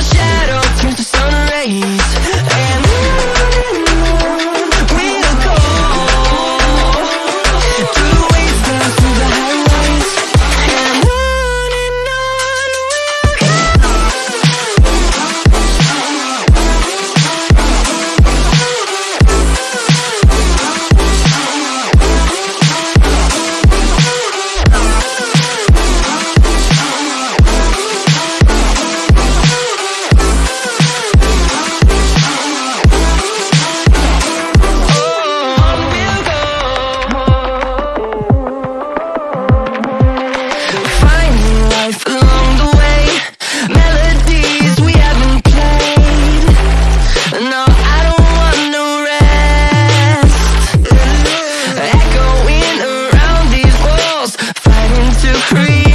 shadow. to create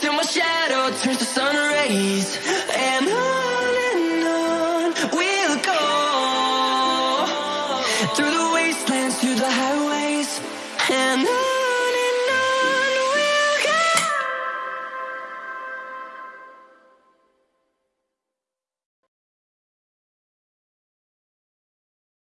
Till my shadow turns to sun rays. And on and on we'll go. Through the wastelands, through the highways. And on